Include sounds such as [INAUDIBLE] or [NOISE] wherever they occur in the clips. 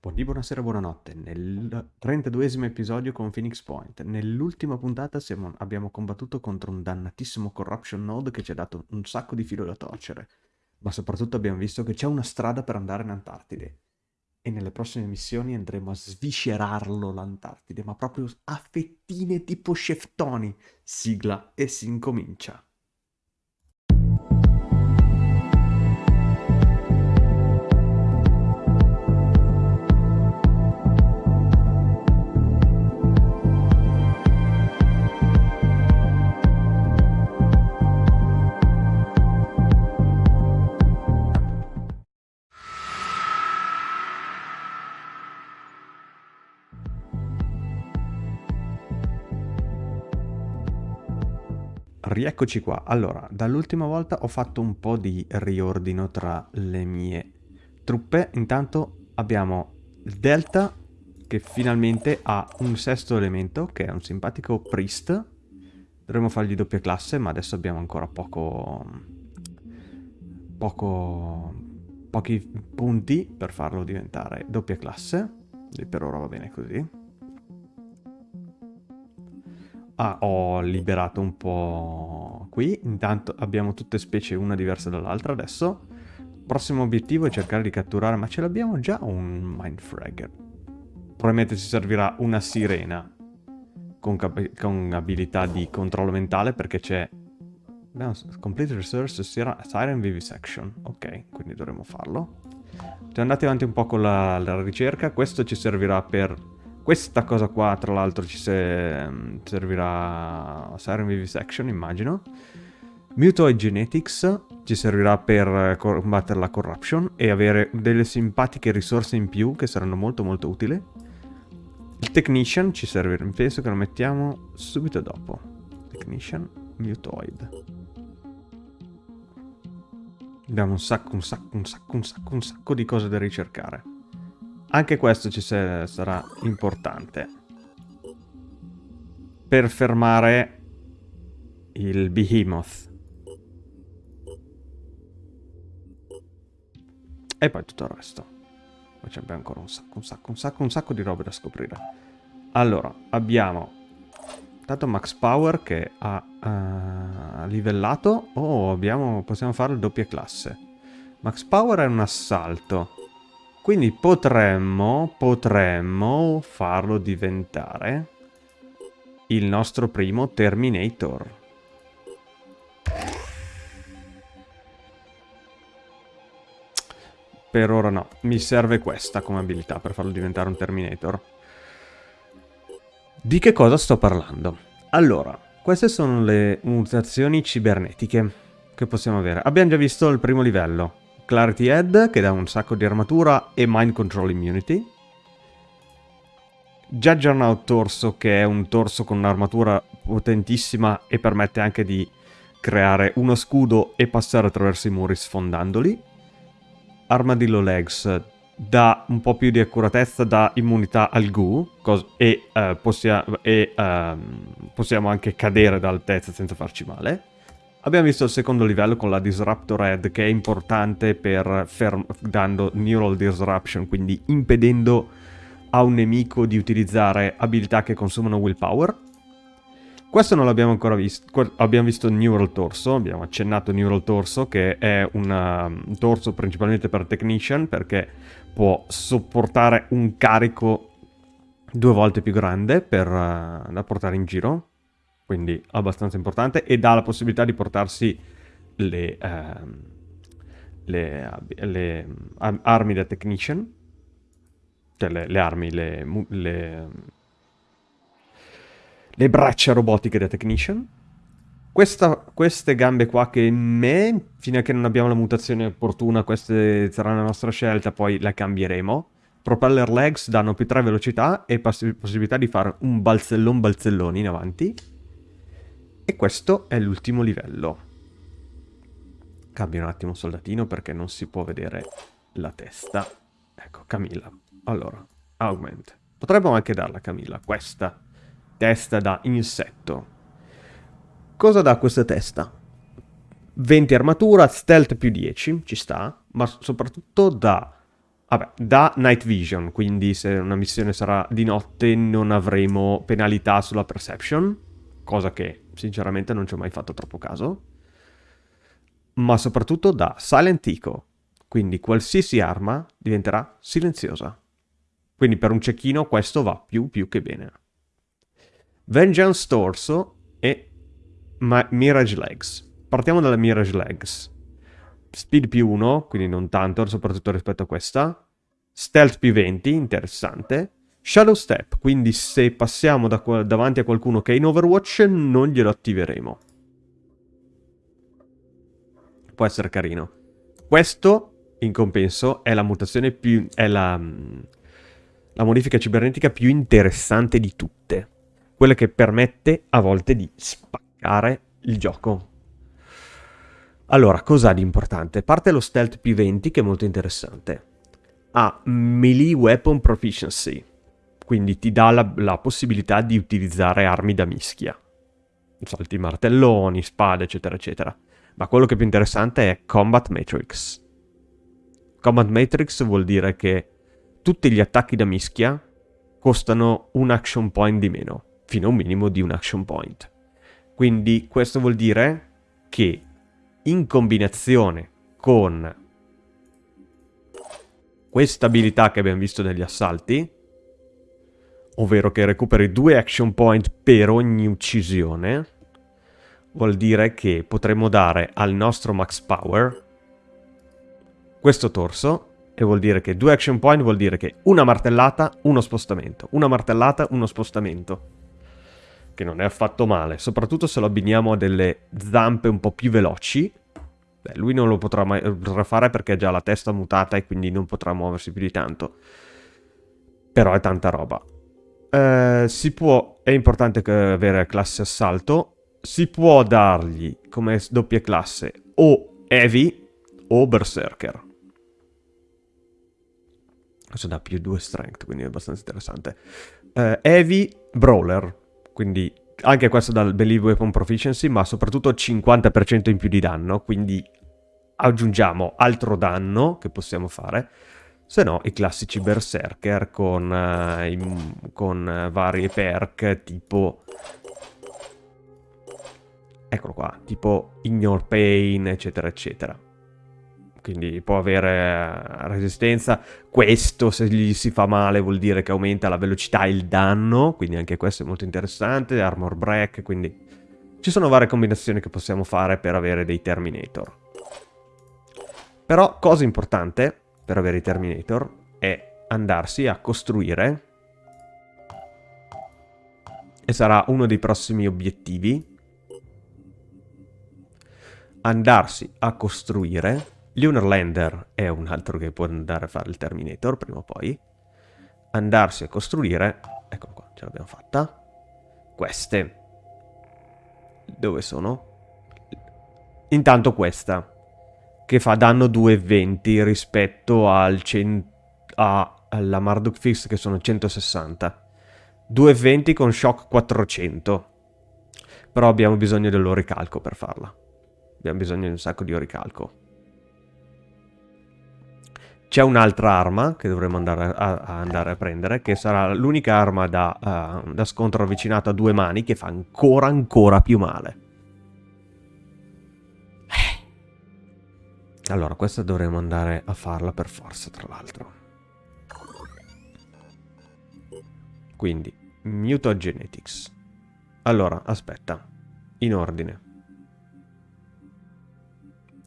Buondì, buonasera, buonanotte. Nel 32esimo episodio con Phoenix Point. Nell'ultima puntata siamo- abbiamo combattuto contro un dannatissimo Corruption Node che ci ha dato un sacco di filo da torcere. Ma soprattutto abbiamo visto che c'è una strada per andare in Antartide. E nelle prossime missioni andremo a sviscerarlo l'Antartide, ma proprio a fettine tipo Sheftoni. Sigla e si incomincia. Rieccoci qua. Allora, dall'ultima volta ho fatto un po' di riordino tra le mie truppe. Intanto abbiamo il Delta che finalmente ha un sesto elemento, che è un simpatico Priest. Dovremmo fargli doppia classe, ma adesso abbiamo ancora poco... poco... pochi punti per farlo diventare doppia classe. E per ora va bene così. Ah, ho liberato un po' qui. Intanto abbiamo tutte specie una diversa dall'altra adesso. Prossimo obiettivo è cercare di catturare, ma ce l'abbiamo già un Mindfragger. Probabilmente ci servirà una sirena con, con abilità di controllo mentale perché c'è... Complete Resource Siren Vivisection. Ok, quindi dovremo farlo. Siamo andati avanti un po' con la, la ricerca. Questo ci servirà per questa cosa qua, tra l'altro, ci se, servirà Siren Vivisection, immagino. Mutoid Genetics ci servirà per combattere la corruption e avere delle simpatiche risorse in più che saranno molto molto utili. Il Technician ci servirà, penso che lo mettiamo subito dopo. Technician, Mutoid. Abbiamo un sacco, un sacco, un sacco, un sacco, un sacco di cose da ricercare. Anche questo ci sarà importante. Per fermare il Behemoth. E poi tutto il resto. Poi c'è ancora un sacco, un sacco, un sacco, un sacco di robe da scoprire. Allora, abbiamo Tanto Max Power che ha uh, livellato. Oh, abbiamo, possiamo fare doppia classe. Max Power è un assalto. Quindi potremmo, potremmo farlo diventare il nostro primo Terminator. Per ora no, mi serve questa come abilità per farlo diventare un Terminator. Di che cosa sto parlando? Allora, queste sono le mutazioni cibernetiche che possiamo avere. Abbiamo già visto il primo livello, Clarity Head che dà un sacco di armatura e Mind Control Immunity. Juggernaut Torso che è un torso con un'armatura potentissima e permette anche di creare uno scudo e passare attraverso i muri sfondandoli. Armadillo Legs dà un po' più di accuratezza, dà immunità al goo e, uh, possia e uh, possiamo anche cadere da altezza senza farci male. Abbiamo visto il secondo livello con la Disruptor Head che è importante per dando Neural Disruption, quindi impedendo a un nemico di utilizzare abilità che consumano willpower. Questo non l'abbiamo ancora visto, abbiamo visto Neural Torso, abbiamo accennato Neural Torso che è un torso principalmente per Technician perché può sopportare un carico due volte più grande per, uh, da portare in giro quindi abbastanza importante, e dà la possibilità di portarsi le, ehm, le, le armi da technician, cioè le, le armi, le, braccia robotiche da technician. Questa, queste gambe qua che me, fino a che non abbiamo la mutazione opportuna, queste saranno la nostra scelta, poi la cambieremo. Propeller legs danno più 3 velocità e possibilità di fare un balzellon balzellone in avanti. E questo è l'ultimo livello. Cambio un attimo soldatino perché non si può vedere la testa. Ecco, Camilla. Allora, augment. Potremmo anche darla Camilla, questa testa da insetto. Cosa dà questa testa? 20 armatura, stealth più 10, ci sta, ma soprattutto dà Vabbè, da Night Vision, quindi se una missione sarà di notte non avremo penalità sulla Perception, cosa che sinceramente non ci ho mai fatto troppo caso. Ma soprattutto da Silent Eco, quindi qualsiasi arma diventerà silenziosa. Quindi per un cecchino questo va più più che bene. Vengeance Torso e Ma Mirage Legs. Partiamo dalla Mirage Legs. Speed più 1, quindi non tanto, soprattutto rispetto a questa. Stealth più 20, interessante. Shadow Step, quindi se passiamo da davanti a qualcuno che è in Overwatch non glielo attiveremo. Può essere carino. Questo, in compenso, è la mutazione più... è la, la modifica cibernetica più interessante di tutte. Quella che permette a volte di spaccare il gioco. Allora, cosa ha di importante? Parte lo stealth P20 che è molto interessante. Ha melee weapon proficiency, quindi ti dà la, la possibilità di utilizzare armi da mischia. Salti martelloni, spade, eccetera, eccetera. Ma quello che è più interessante è Combat Matrix. Combat Matrix vuol dire che tutti gli attacchi da mischia costano un action point di meno, fino a un minimo di un action point. Quindi questo vuol dire che in combinazione con questa abilità che abbiamo visto negli assalti, ovvero che recuperi due action point per ogni uccisione, vuol dire che potremo dare al nostro max power questo torso e vuol dire che due action point vuol dire che una martellata, uno spostamento, una martellata, uno spostamento che non è affatto male, soprattutto se lo abbiniamo a delle zampe un po' più veloci. Beh, lui non lo potrà, mai, potrà fare perché ha già la testa mutata e quindi non potrà muoversi più di tanto. Però è tanta roba. Eh, si può, è importante avere classe assalto, si può dargli come doppia classe o Heavy o Berserker. Questo dà più 2 strength, quindi è abbastanza interessante. Uh, heavy Brawler, quindi anche questo dal Believe Weapon Proficiency, ma soprattutto 50% in più di danno, quindi aggiungiamo altro danno che possiamo fare, se no i classici berserker con, uh, i, con uh, varie perk tipo... Eccolo qua, tipo Ignore Pain, eccetera, eccetera quindi può avere resistenza. Questo, se gli si fa male, vuol dire che aumenta la velocità e il danno, quindi anche questo è molto interessante. Armor break, quindi ci sono varie combinazioni che possiamo fare per avere dei Terminator. Però, cosa importante per avere i Terminator è andarsi a costruire, e sarà uno dei prossimi obiettivi, andarsi a costruire Lunar Lander è un altro che può andare a fare il Terminator prima o poi. Andarsi a costruire... Eccolo qua, ce l'abbiamo fatta. Queste. Dove sono? Intanto questa. Che fa danno 2,20 rispetto al a, alla Marduk Fix che sono 160. 2,20 con shock 400. Però abbiamo bisogno dell'oricalco per farla. Abbiamo bisogno di un sacco di oricalco. C'è un'altra arma che dovremo andare a, a, andare a prendere, che sarà l'unica arma da, uh, da scontro avvicinato a due mani che fa ancora ancora più male. Allora, questa dovremo andare a farla per forza, tra l'altro. Quindi, Mutagenetics. Allora, aspetta. In ordine.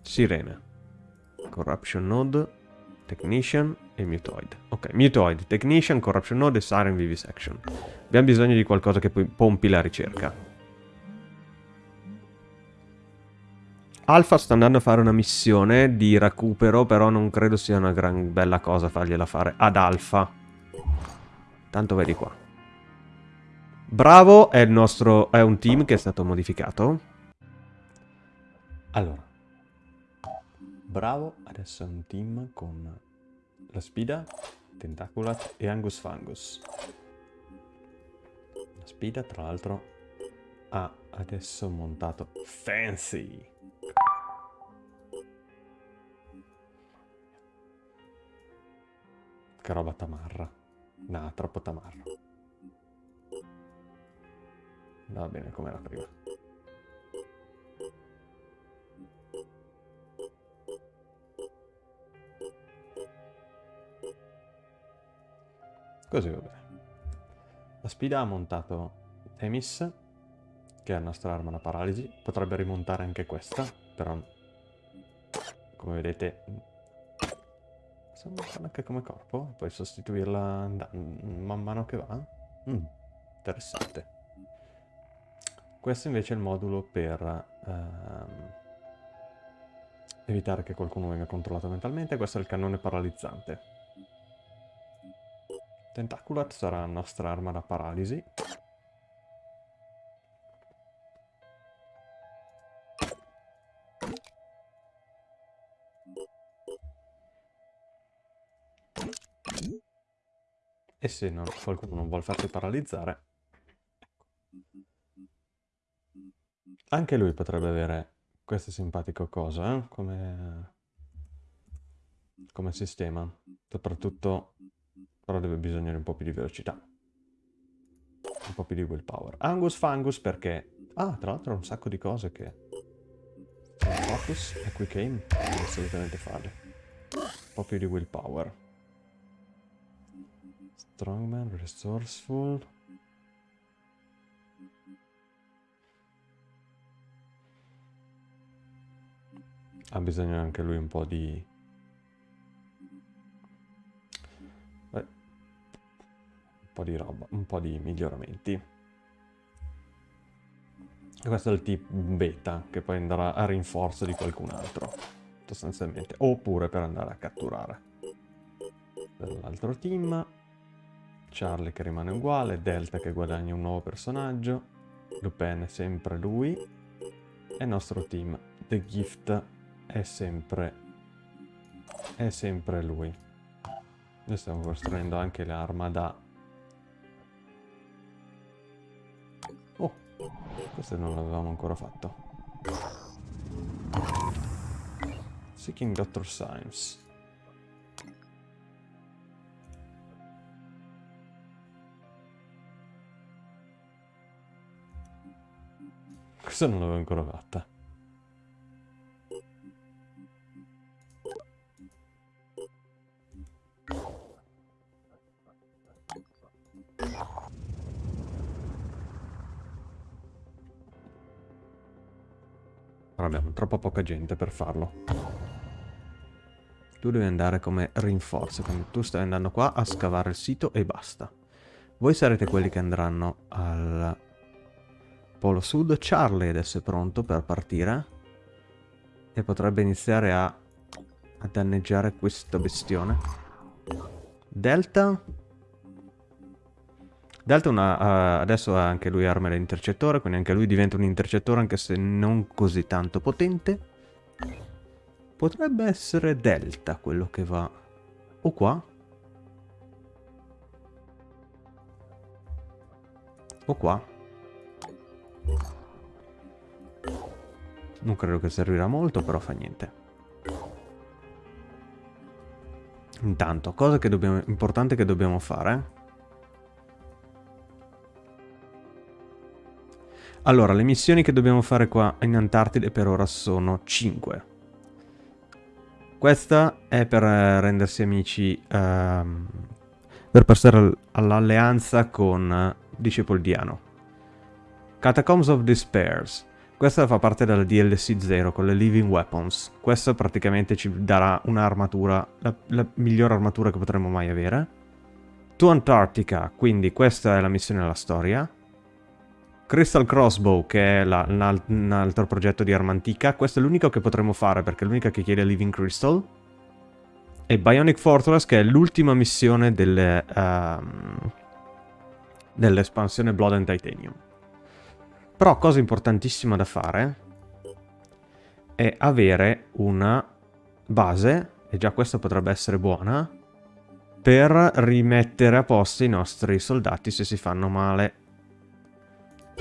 Sirene. Corruption Node. Technician e Mutoid. Ok, Mutoid, Technician, Corruption Node e Siren Vivisection. Abbiamo bisogno di qualcosa che pompi la ricerca. Alpha sta andando a fare una missione di recupero, però non credo sia una gran bella cosa fargliela fare ad Alpha. Tanto vedi qua. Bravo è il nostro... è un team che è stato modificato. Allora. Bravo adesso è un team con la Spida, Tentaculat e Angus Fangus. La Spida, tra l'altro, ha adesso montato Fancy. Che roba tamarra. No, troppo tamarra. Va bene come era prima. Così va bene. La spida ha montato Temis, che è la nostra arma da paralisi. Potrebbe rimontare anche questa, però come vedete sembra anche come corpo. Puoi sostituirla man mano che va. Mm, interessante. Questo invece è il modulo per ehm, evitare che qualcuno venga controllato mentalmente. Questo è il cannone paralizzante. Tentaculat sarà la nostra arma da paralisi. Se non, qualcuno non vuole farsi paralizzare, anche lui potrebbe avere questo simpatico cosa, eh? come, come sistema. Soprattutto però deve bisogno di un po' più di velocità. Un po' più di willpower. Angus Fangus perché... Ah, tra l'altro un sacco di cose che... Focus e Quick Aim. Assolutamente farle. Un po' più di willpower. Strongman, Resourceful... Ha bisogno anche lui un po' di po' di roba, un po' di miglioramenti. E questo è il tip beta, che poi andrà a rinforzo di qualcun altro, sostanzialmente. Oppure per andare a catturare. Dell'altro team. Charlie che rimane uguale, Delta che guadagna un nuovo personaggio, Lupin è sempre lui, e il nostro team, The Gift, è sempre, è sempre lui. Noi stiamo costruendo anche l'arma da Questo non l'avevamo ancora fatto. Seeking Doctor Science. Questa non l'avevo ancora fatta. abbiamo troppo poca gente per farlo. Tu devi andare come rinforzo, quindi tu stai andando qua a scavare il sito e basta. Voi sarete quelli che andranno al polo sud. Charlie adesso è pronto per partire. E potrebbe iniziare a, a danneggiare questo bestione. Delta Delta una, uh, adesso ha anche lui arma da intercettore, quindi anche lui diventa un intercettore anche se non così tanto potente. Potrebbe essere Delta quello che va... O qua? O qua? Non credo che servirà molto, però fa niente. Intanto, cosa che dobbiamo, importante che dobbiamo fare Allora, le missioni che dobbiamo fare qua in Antartide per ora sono 5. Questa è per eh, rendersi amici, um, per passare all'alleanza con uh, Disciple Diano. Catacombs of Despairs. Questa fa parte della DLC 0 con le Living Weapons. Questa praticamente ci darà un'armatura, la, la migliore armatura che potremmo mai avere. To Antarctica, quindi questa è la missione della storia. Crystal Crossbow, che è la, un, un altro progetto di arma antica. Questo è l'unico che potremmo fare, perché è l'unica che chiede Living Crystal. E Bionic Fortress, che è l'ultima missione delle, um, dell'espansione Blood and Titanium. Però, cosa importantissima da fare è avere una base, e già questa potrebbe essere buona, per rimettere a posto i nostri soldati se si fanno male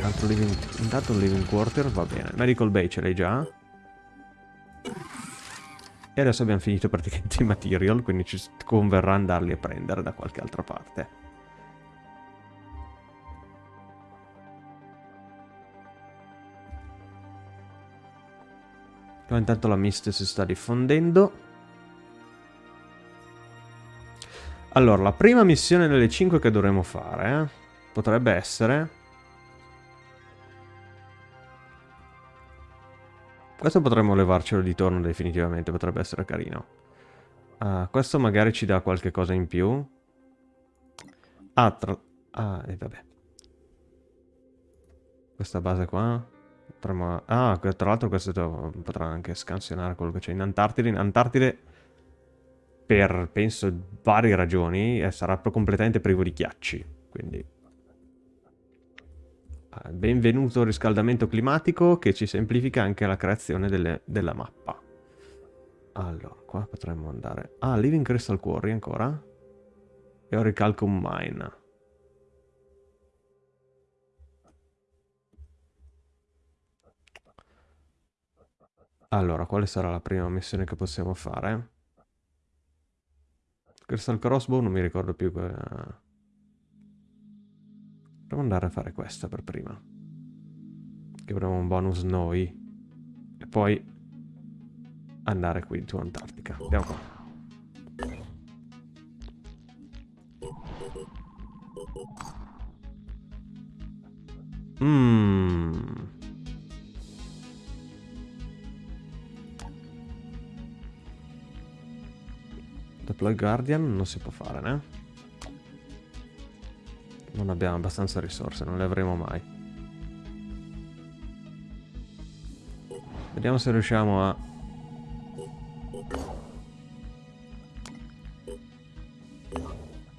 Altro living, intanto un living quarter va bene. Medical bay ce l'hai già. E adesso abbiamo finito praticamente i material, quindi ci converrà andarli a prendere da qualche altra parte. Intanto la mist si sta diffondendo. Allora, la prima missione delle 5 che dovremo fare eh, potrebbe essere... Questo potremmo levarcelo di torno definitivamente, potrebbe essere carino. Ah, questo magari ci dà qualche cosa in più. Ah, tra... Ah, e eh, vabbè. Questa base qua. Potremmo... Ah, tra l'altro questo potrà anche scansionare quello che c'è in Antartide. In Antartide, per, penso, varie ragioni, eh, sarà completamente privo di ghiacci. Quindi... Ah, benvenuto riscaldamento climatico che ci semplifica anche la creazione delle, della mappa. Allora, qua potremmo andare... Ah, Living Crystal Quarry ancora. E Oricalcum Mine. Allora, quale sarà la prima missione che possiamo fare? Crystal Crossbow non mi ricordo più. Que... Proviamo andare a fare questa per prima. Che avremo un bonus noi. E poi andare qui su Antartica. Andiamo qua. Mmm... Deploy Guardian non si può fare, né? Non abbiamo abbastanza risorse, non le avremo mai. Vediamo se riusciamo a...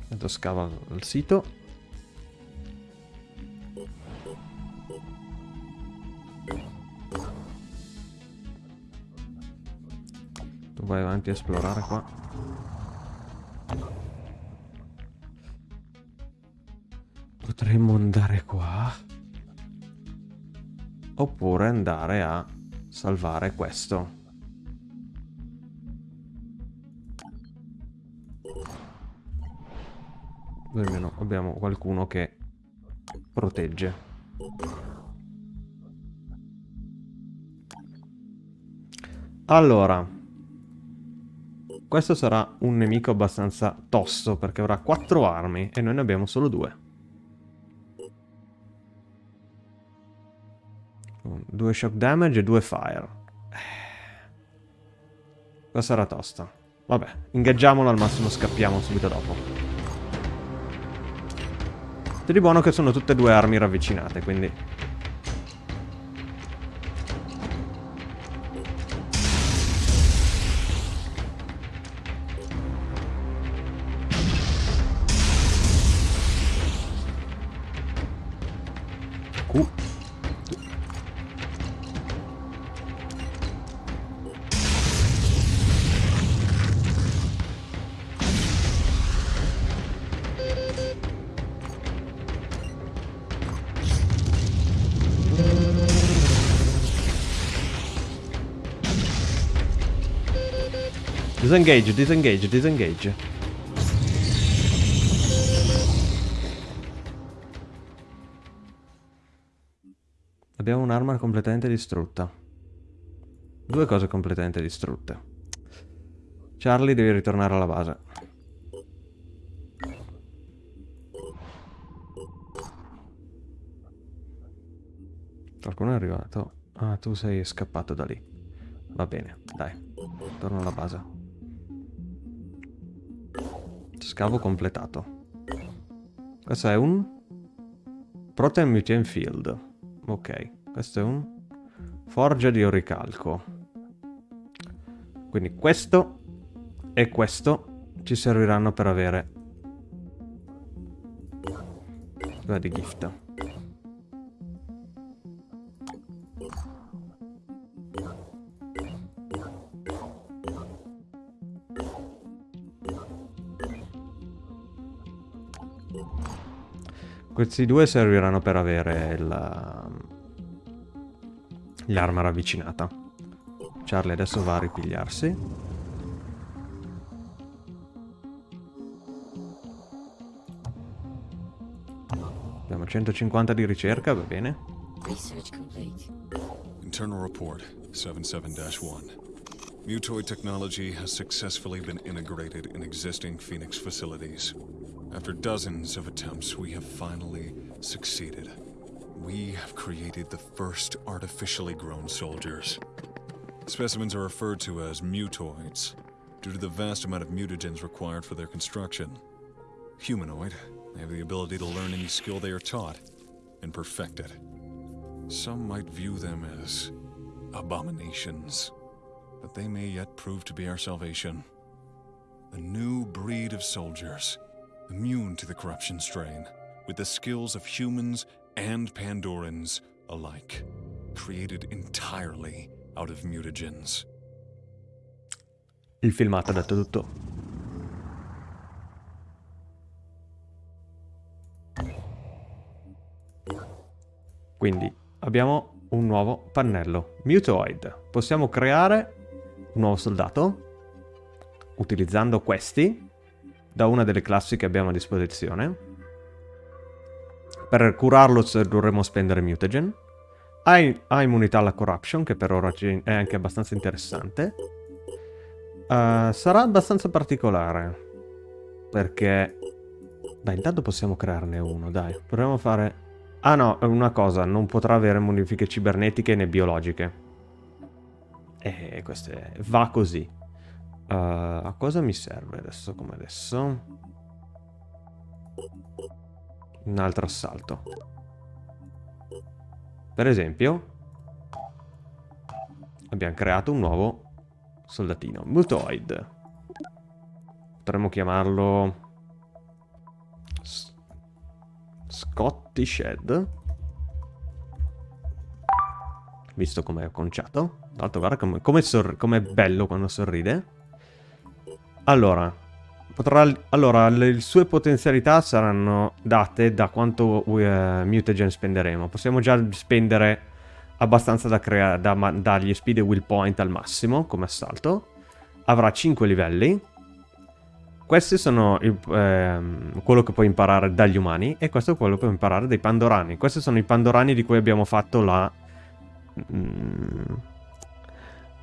Intanto scava il sito. Tu vai avanti a esplorare qua. Andare a salvare questo. Almeno abbiamo qualcuno che protegge. Allora. Questo sarà un nemico abbastanza tosto perché avrà quattro armi e noi ne abbiamo solo due. Due shock damage e due fire. Questa sarà tosta. Vabbè, ingaggiamolo al massimo scappiamo subito dopo. C'è di buono che sono tutte e due armi ravvicinate, quindi Disengage, disengage, disengage. Abbiamo un'arma completamente distrutta. Due cose completamente distrutte. Charlie devi ritornare alla base. Qualcuno è arrivato? Ah, tu sei scappato da lì. Va bene, dai. Torno alla base. Scavo completato. Questo è un... Protein Mutant Field. Ok. Questo è un... Forgia di oricalco. Quindi questo e questo ci serviranno per avere... Due di gift. Questi due serviranno per avere um, l'arma ravvicinata. Charlie adesso va a ripigliarsi. Abbiamo 150 di ricerca, va bene. Internal report 77-1. Mutoid technology has successfully been integrated in existing Phoenix facilities. After dozens of attempts, we have finally succeeded. We have created the first artificially grown soldiers. Specimens are referred to as mutoids, due to the vast amount of mutagens required for their construction. Humanoid, they have the ability to learn any skill they are taught, and perfect it. Some might view them as abominations, but they may yet prove to be our salvation. A new breed of soldiers, immune to the corruption strain, with the skills of humans and Pandorans alike, created entirely out of mutagens. Il filmato ha detto tutto. Quindi abbiamo un nuovo pannello. Mutoid. Possiamo creare un nuovo soldato utilizzando questi da una delle classi che abbiamo a disposizione. Per curarlo dovremo spendere mutagen. Ha, ha immunità alla corruption, che per ora è anche abbastanza interessante. Uh, sarà abbastanza particolare. Perché... Beh, intanto possiamo crearne uno, dai. Proviamo a fare... Ah no, una cosa, non potrà avere modifiche cibernetiche né biologiche. E questo è... va così. Uh, a cosa mi serve adesso come adesso? Un altro assalto. Per esempio, abbiamo creato un nuovo soldatino. Mutoid. Potremmo chiamarlo... S Scottish Head. Visto com'è conciato. Tra l'altro guarda com'è com com bello quando sorride. Allora, potrà, allora, le sue potenzialità saranno date da quanto uh, mutagen spenderemo. Possiamo già spendere abbastanza da, da dargli speed e will point al massimo come assalto. Avrà 5 livelli. Questi sono il, ehm, quello che puoi imparare dagli umani e questo è quello che puoi imparare dai pandorani. Questi sono i pandorani di cui abbiamo fatto la... Mm,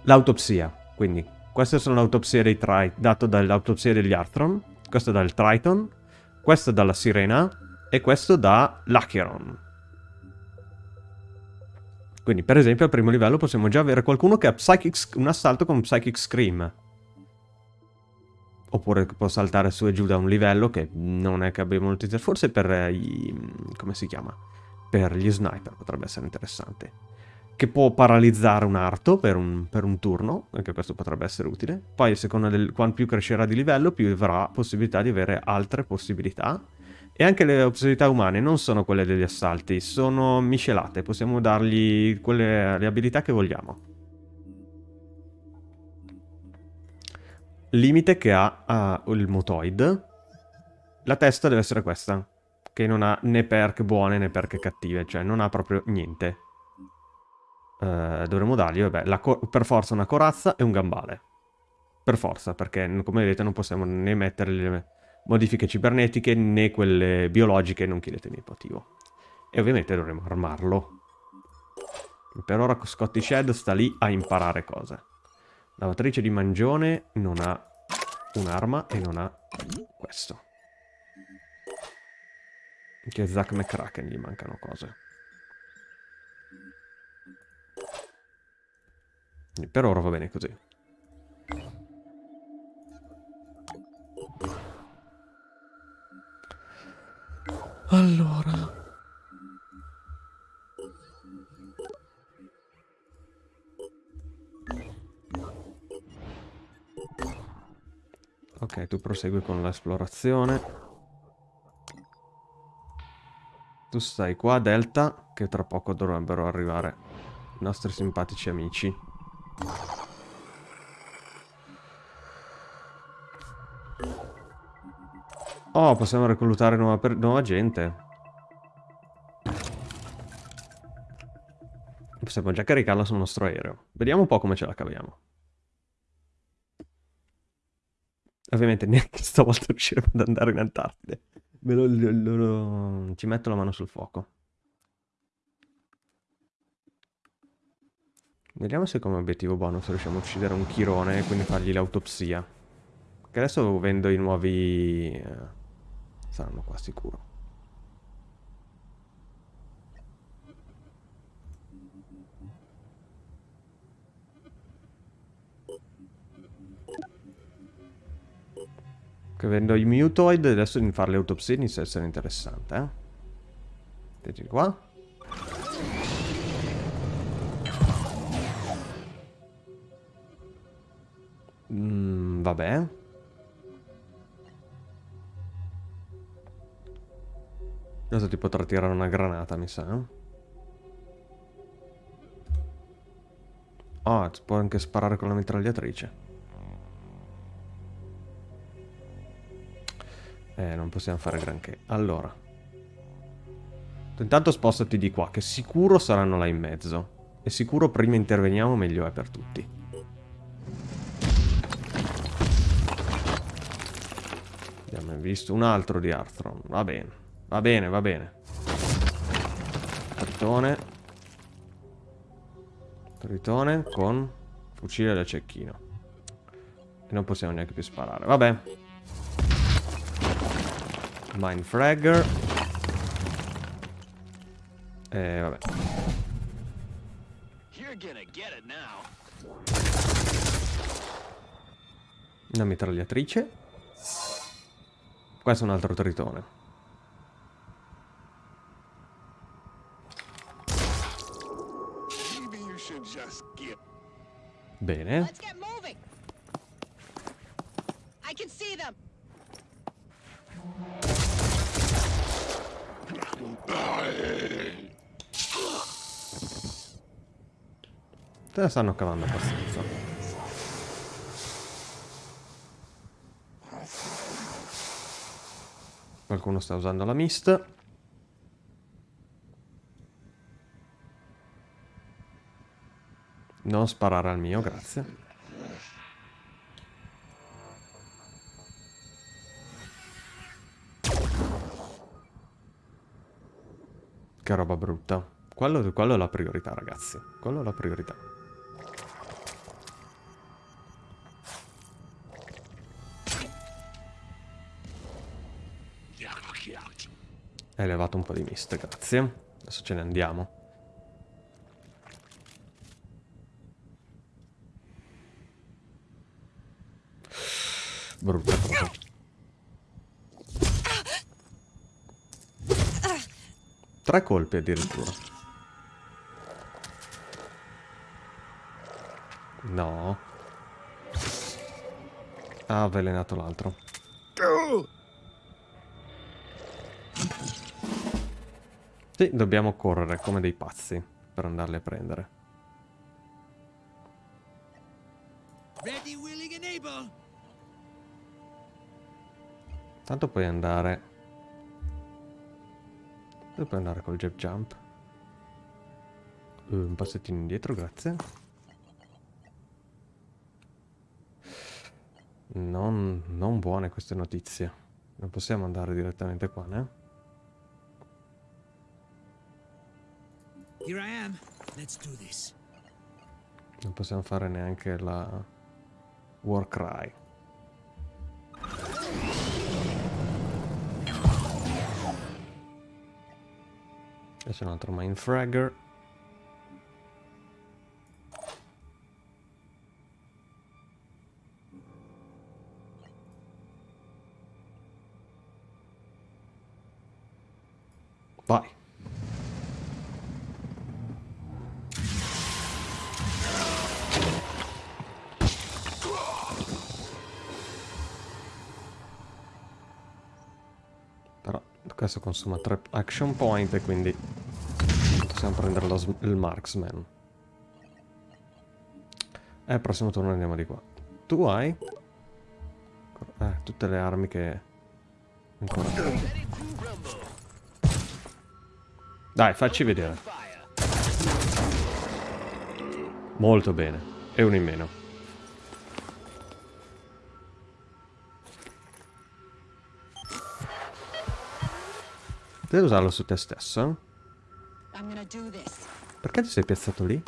l'autopsia. Quindi queste sono le autopsie dei Triton, dato dall'autopsia degli Arthron. Questo dal Triton. Questo dalla Sirena. E questo da l'Acheron. Quindi, per esempio, al primo livello possiamo già avere qualcuno che ha Psychic, un assalto con Psychic Scream. Oppure può saltare su e giù da un livello che non è che abbiamo utilizzato. Forse per i... come si chiama? Per gli sniper potrebbe essere interessante. Che può paralizzare un arto per un, per un turno, anche questo potrebbe essere utile. Poi, a seconda del quanto più crescerà di livello, più avrà possibilità di avere altre possibilità e anche le possibilità umane non sono quelle degli assalti, sono miscelate, possiamo dargli quelle, le abilità che vogliamo. Limite che ha uh, il mutoid. La testa deve essere questa, che non ha né perk buone né perk cattive, cioè non ha proprio niente. Uh, dovremmo dargli, vabbè, per forza una corazza e un gambale. Per forza, perché come vedete non possiamo né mettere le modifiche cibernetiche né quelle biologiche, non chiedetemi il motivo. E ovviamente dovremo armarlo. Per ora Scotty Shed sta lì a imparare cose. Lavatrice di mangione non ha un'arma e non ha questo. Anche Zack McCracken gli mancano cose. Per ora va bene così. Allora... Ok, tu prosegui con l'esplorazione. Tu stai qua, Delta, che tra poco dovrebbero arrivare i nostri simpatici amici. Oh, possiamo reclutare nuova, nuova gente. Possiamo già caricarla sul nostro aereo. Vediamo un po' come ce la caviamo. Ovviamente [LAUGHS] neanche stavolta riusciremo ad andare in Antartide. Lo- lo- lo- ci metto la mano sul fuoco. Vediamo se come obiettivo bonus riusciamo a uccidere un chirone e quindi fargli l'autopsia. Che adesso vendo i nuovi... eh, saranno qua sicuro. Che vendo i mutoid adesso di fare le autopsie inizia a essere interessante, eh? Vedi qua. Vabbè. Adesso ti potrà tirare una granata, mi sa. Ah, si può anche sparare con la mitragliatrice. Eh, non possiamo fare granché. Allora. Intanto spostati di qua, che sicuro saranno là in mezzo. E sicuro prima interveniamo meglio è per tutti. Abbiamo visto un altro di Arthron. Va bene, va bene, va bene. Tritone. Tritone con fucile da cecchino. E non possiamo neanche più sparare. Vabbè. Mindfragger. E vabbè. You're gonna get it now. Una mitragliatrice. Questo è un altro tritone. Bene. Te la stanno cavando abbastanza. Qualcuno sta usando la mist. Non sparare al mio, grazie. Che roba brutta. Quello, quello è la priorità, ragazzi. Quello è la priorità. Hai levato un po' di mist, grazie. Adesso ce ne andiamo. Brutta cosa. Tre colpi addirittura. No. Ha avvelenato l'altro. Sì, dobbiamo correre come dei pazzi per andarli a prendere. Ready, willing, and able. Tanto puoi andare... Dove puoi andare col jab jump? Uh, un passettino indietro, grazie. Non, non buone queste notizie. Non possiamo andare direttamente qua, né? Non possiamo fare neanche la Warcry. E c'è un altro Mindfragger. Consuma 3 action point e quindi possiamo prendere sm- il marksman. E al prossimo turno andiamo di qua. Tu hai? Eh, tutte le armi che... Ancora. Dai, facci vedere. Molto bene. E uno in meno. Devi usarlo su te stesso. Perché ti sei piazzato lì?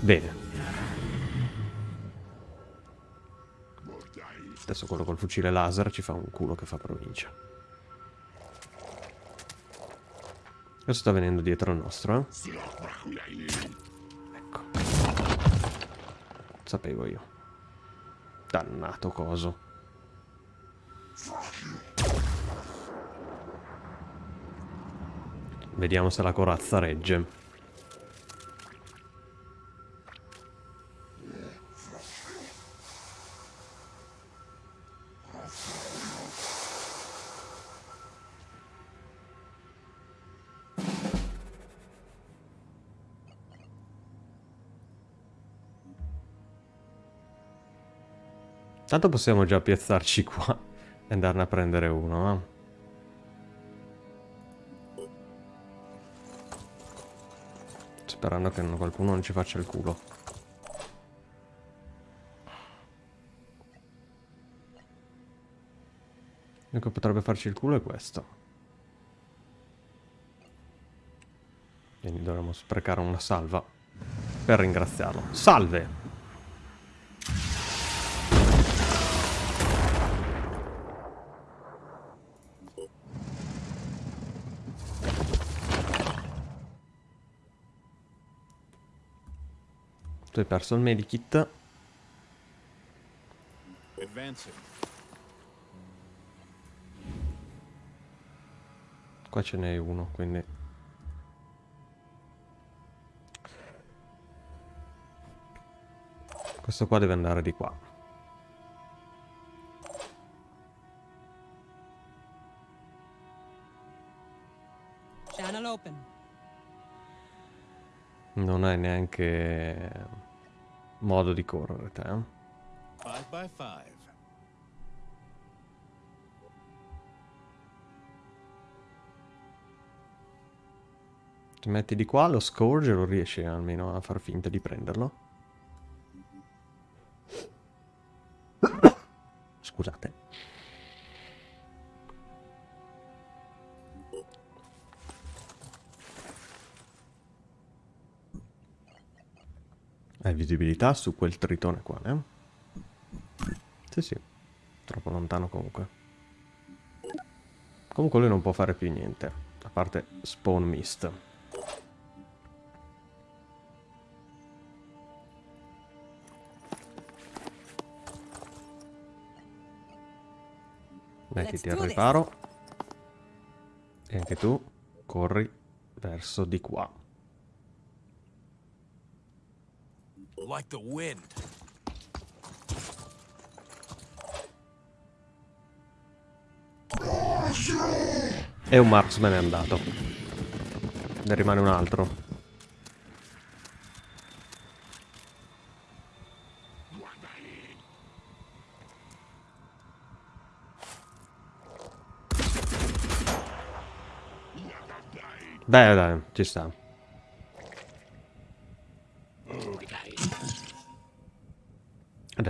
Bene. Adesso quello col fucile laser ci fa un culo che fa provincia. Adesso sta venendo dietro al nostro, eh? Ecco. Sapevo io. Dannato coso. Vediamo se la corazza regge. Tanto possiamo già piazzarci qua e andarne a prendere uno, eh? Sperando che qualcuno non ci faccia il culo. L'unico che potrebbe farci il culo è questo. Quindi dovremmo sprecare una salva per ringraziarlo. Salve! Tu hai perso il medikit. Qua ce n'è uno, quindi... Questo qua deve andare di qua. channel open. Non hai neanche modo di correre te. eh? Five by five. Ti metti di qua, lo scourge lo riesci almeno a far finta di prenderlo. [COUGHS] Scusate. Visibilità su quel tritone qua, eh? Sì, sì. Troppo lontano comunque. Comunque lui non può fare più niente. A parte spawn mist. Do this. riparo. E anche tu corri verso di qua. Like the wind. E un marksman è andato. Ne rimane un altro. Dai, dai, ci sta.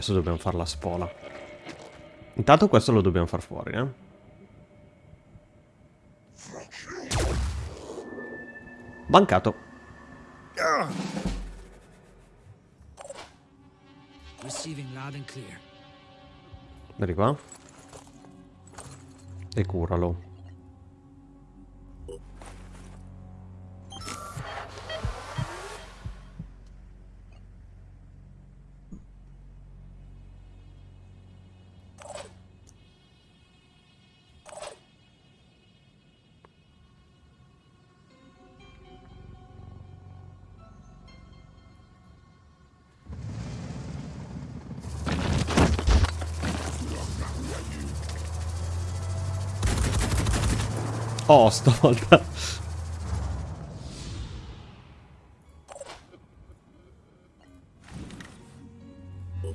Adesso dobbiamo fare la spola. Intanto questo lo dobbiamo far fuori, eh. Bancato. Vedi qua. E curalo. Oh, stavolta. [LAUGHS]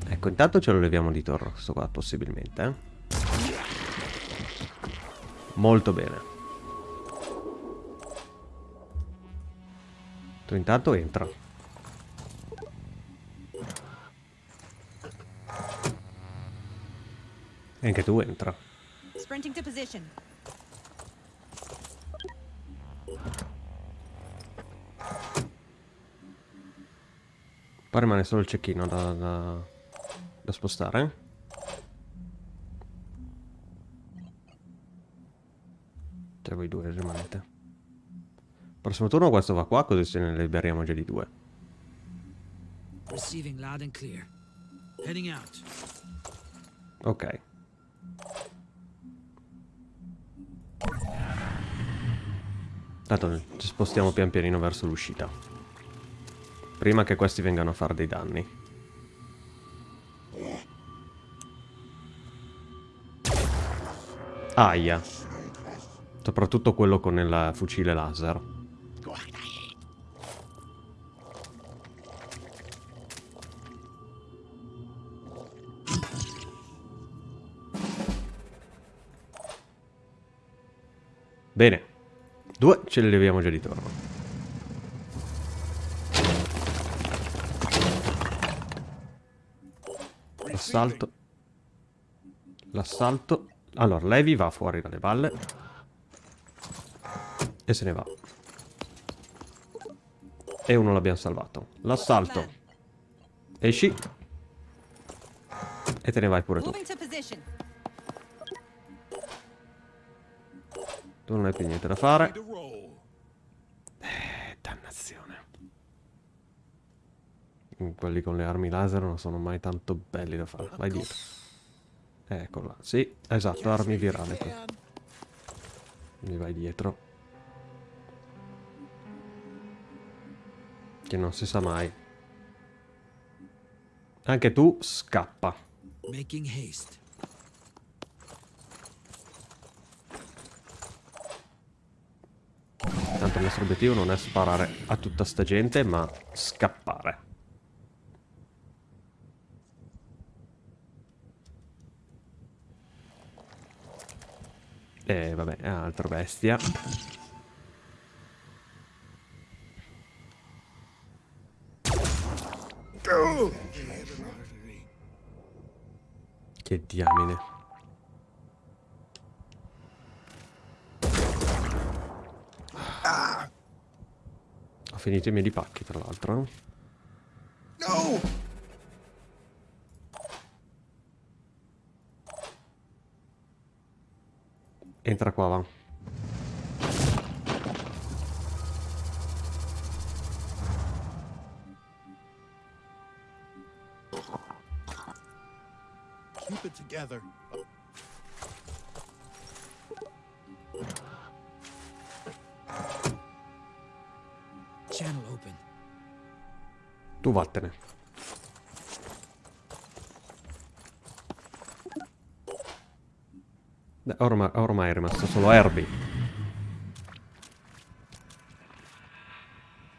Ecco, intanto ce lo leviamo di torno, questo qua, possibilmente, eh. Molto bene. Tu intanto entra. E anche tu entra. Sprinting to position. Poi rimane solo il cecchino da, da, da spostare. Cioè voi due rimanete. Prossimo turno questo va qua, così se ne liberiamo già di due. Receiving loud and clear. Heading out. Ok. Tanto ci spostiamo pian pianino verso l'uscita. Prima che questi vengano a fare dei danni. Aia. Soprattutto quello con il fucile laser. Bene. Due ce li leviamo già di torno. L'assalto. L'assalto. Allora, Levi va fuori dalle balle. E se ne va. E uno l'abbiamo salvato. L'assalto. Esci. E te ne vai pure tu. Tu non hai più niente da fare. To roll. Eh, dannazione. Mm, Quelli con le armi laser non sono mai tanto belli da fare. Vai dietro. Ecco là. Sì, esatto, armi virali. Mi vai dietro. Che non si sa mai. Anche tu scappa. Making haste. Tanto il nostro obiettivo non è sparare a tutta sta gente, ma scappare. E vabbè, altra bestia. Che diamine. Ho finito i miei pacchi, tra l'altro. Entra qua, Ormai, ormai è rimasto solo Herbie.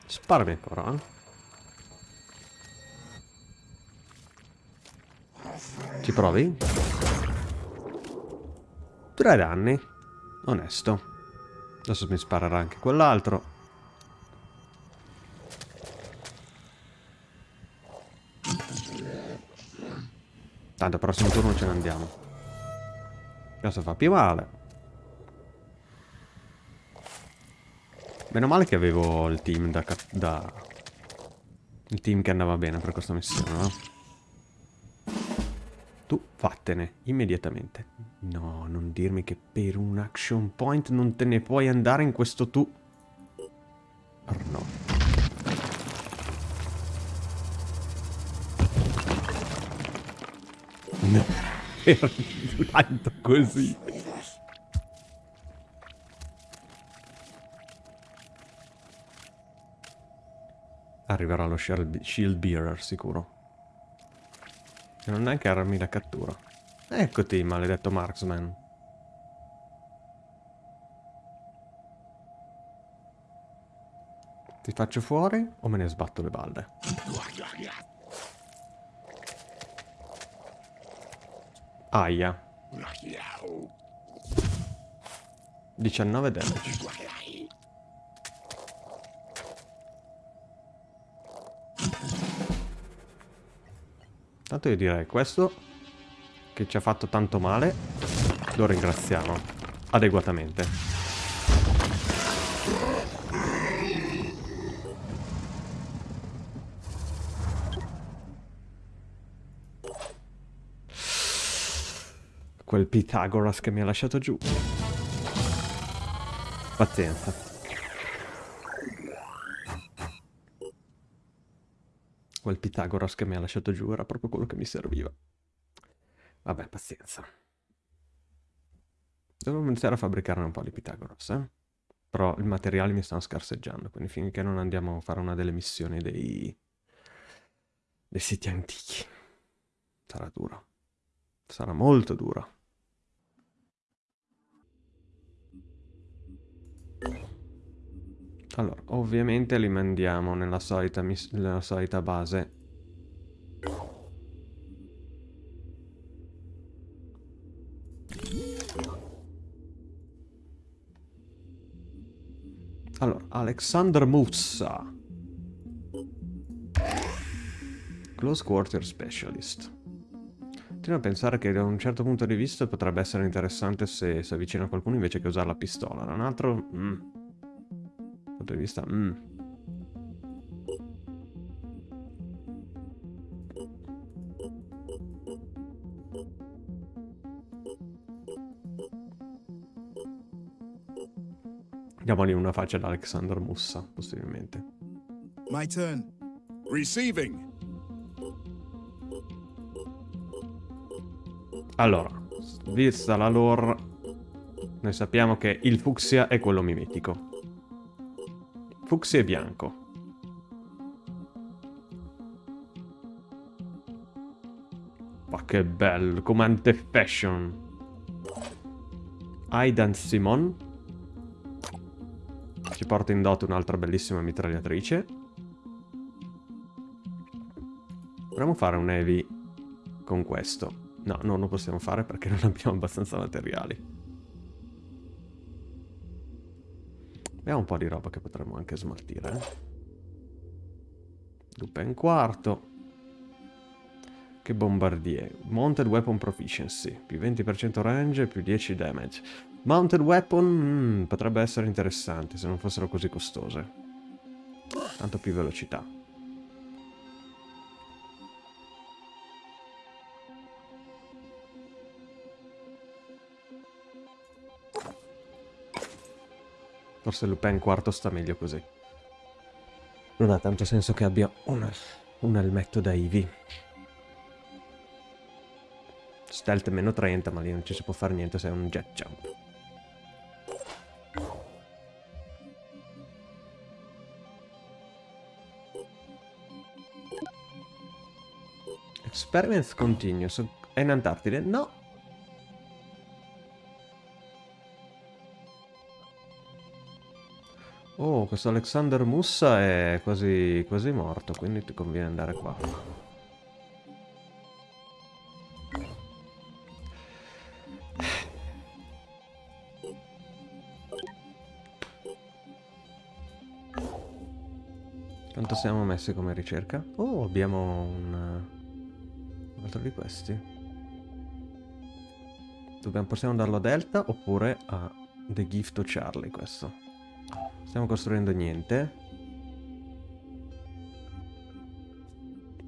Sparami ancora, eh? Ci provi? Tre danni. Onesto. Adesso mi sparerà anche quell'altro. Tanto prossimo turno ce ne andiamo. Questo fa più male. Meno male che avevo il team da... da... Il team che andava bene per questa missione, no? Tu vattene, immediatamente. No, non dirmi che per un action point non te ne puoi andare in questo tu... Oh, no. No. Era così. Arriverà lo shield shield bearer sicuro. E non neanche armi da cattura. Eccoti, maledetto marksman. Ti faccio fuori o me ne sbatto le balle? Aia. 19 damage. Tanto io direi questo che ci ha fatto tanto male, lo ringraziamo adeguatamente. Quel Pythagoras che mi ha lasciato giù. Pazienza. Quel Pythagoras che mi ha lasciato giù era proprio quello che mi serviva. Vabbè, pazienza. Devo iniziare a fabbricarne un po' di Pythagoras, eh? Però i materiali mi stanno scarseggiando, quindi finché non andiamo a fare una delle missioni dei... dei siti antichi. Sarà duro. Sarà molto duro. Allora, ovviamente li mandiamo nella solita, nella solita base. Allora, Alexander Musa. Close Quarter Specialist. Continuo a pensare che da un certo punto di vista potrebbe essere interessante se si avvicina qualcuno invece che usare la pistola. Da un altro... Mm, punto di vista... Mm. Diamogli una faccia ad Alexander Mussa, possibilmente. My turn. Receiving. Allora, vista la lore, noi sappiamo che il fucsia è quello mimetico. Fucsia bianco. Ma che bello, comandante fashion. Aidan Simon. Ci porta in dote un'altra bellissima mitragliatrice. A fare un heavy con questo. No, non lo possiamo fare perché non abbiamo abbastanza materiali. Abbiamo un po' di roba che potremmo anche smaltire. Eh? Lupin quarto. Che bombardier. Mounted Weapon Proficiency. Più 20% range, più 10 damage. Mounted Weapon mm, potrebbe essere interessante se non fossero così costose. Tanto più velocità. Forse Lupin quarto sta meglio così. Non ha tanto senso che abbia un, un elmetto da Ivy. Stealth meno 30, ma lì non ci si può fare niente se è un jet jump. Experiments continuous. È in Antartide? No, Oh, questo Alexander Mussa è quasi, quasi morto, quindi ti conviene andare qua. Quanto siamo messi come ricerca? Oh, abbiamo un... un altro di questi. Dobbiamo, possiamo darlo a Delta oppure a The Gift to Charlie questo. Stiamo costruendo niente.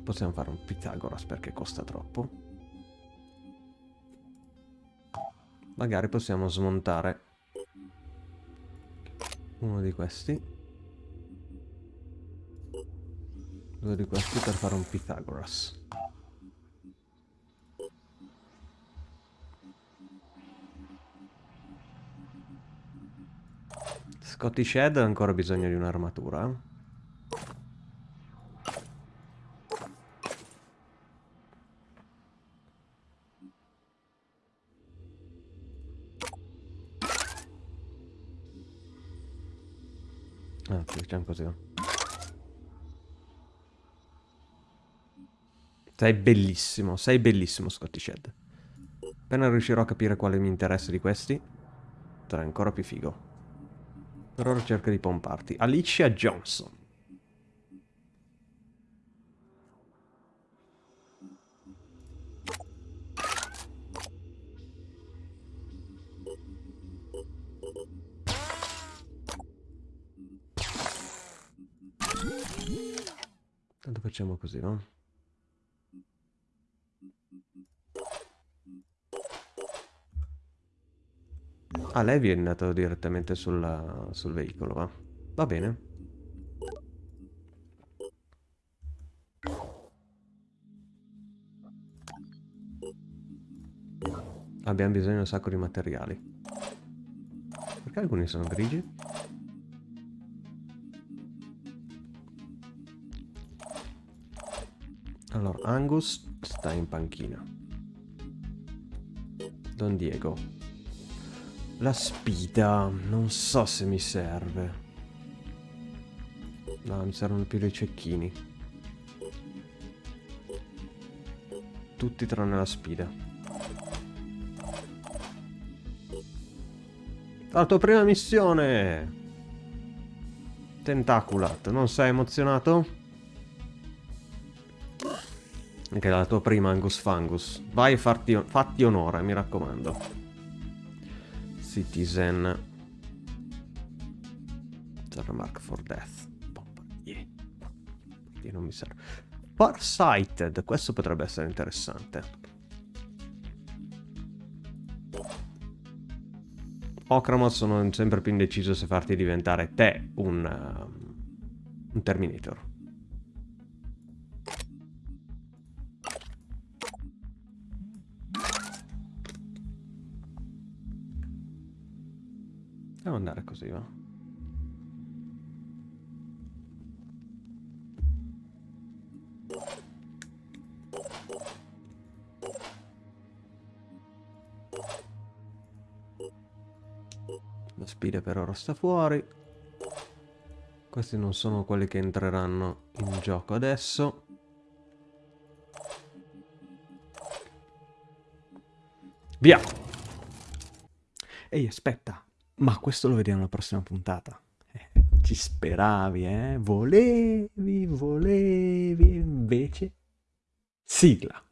Possiamo fare un Pythagoras perché costa troppo. Magari possiamo smontare uno di questi. Due di questi per fare un Pythagoras. Scotty Shed ha ancora bisogno di un'armatura. Ah, facciamo così. Sei bellissimo, sei bellissimo Scotty Shed. Appena riuscirò a capire quale mi interessa di questi, sarà ancora più figo. Per ora cerca di pomparti. Alicia Johnson. Tanto facciamo così, no? Ah, lei viene andato direttamente sul, sul veicolo, va? Va bene. Abbiamo bisogno di un sacco di materiali. Perché alcuni sono grigi? Allora, Angus sta in panchina. Don Diego. La spida, non so se mi serve. No, mi servono più dei cecchini. Tutti tranne la spida. La tua prima missione! Tentaculat, non sei emozionato? Anche la tua prima Angus Fangus. Vai e farti, fatti onore, mi raccomando. Citizen. Remark for death. Yeah. Non mi serve. Farsighted, questo potrebbe essere interessante. Okramot sono sempre più indeciso se farti diventare te un, uh, un Terminator. Devo andare così, va? La spide per ora sta fuori. Questi non sono quelli che entreranno in gioco adesso. Via! Ehi, aspetta. Ma questo lo vediamo alla prossima puntata. Eh, ci speravi, eh? Volevi, volevi, invece... Sigla.